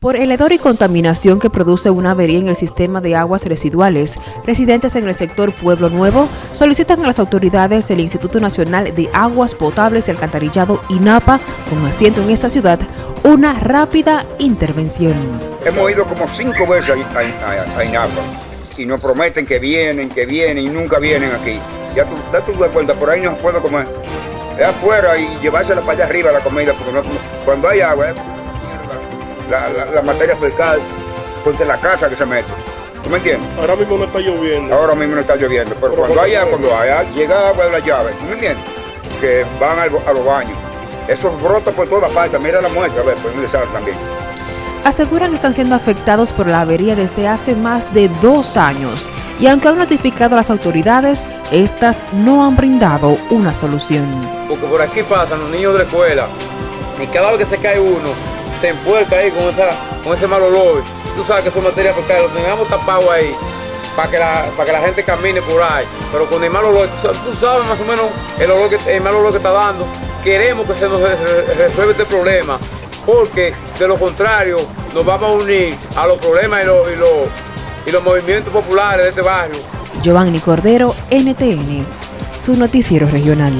Por el hedor y contaminación que produce una avería en el sistema de aguas residuales, residentes en el sector Pueblo Nuevo solicitan a las autoridades del Instituto Nacional de Aguas Potables y Alcantarillado INAPA, con asiento en esta ciudad, una rápida intervención. Hemos ido como cinco veces a, a, INAPA y nos prometen que vienen, que vienen y nunca vienen aquí. Ya tú, date cuenta, por ahí no puedo comer. Es afuera y llevársela para allá arriba la comida, porque no, cuando hay agua, la, la, materia fecal de la casa que se mete. ¿Tú me entiendes? Ahora mismo no está lloviendo. Ahora mismo no está lloviendo, pero, cuando haya, cuando haya, llega agua de la llave, ¿tú me entiendes? Que van a, los baños. Eso brota por toda parte, mira la muestra, a ver, pues sabe también. Aseguran que están siendo afectados por la avería desde hace más de dos años y aunque han notificado a las autoridades, estas no han brindado una solución. Porque por aquí pasan los niños de la escuela y cada vez que se cae uno, se enfuerca ahí con, esa, con ese mal olor. Tú sabes que es materia fecal, lo tengamos tapado ahí para que, la, para que la gente camine por ahí. Pero con el mal olor, tú sabes más o menos el, olor que, el mal olor que está dando. Queremos que se nos resuelva este problema, porque de lo contrario nos vamos a unir a los problemas y los, y los, y los movimientos populares de este barrio. Giovanni Cordero, NTN, su noticiero regional.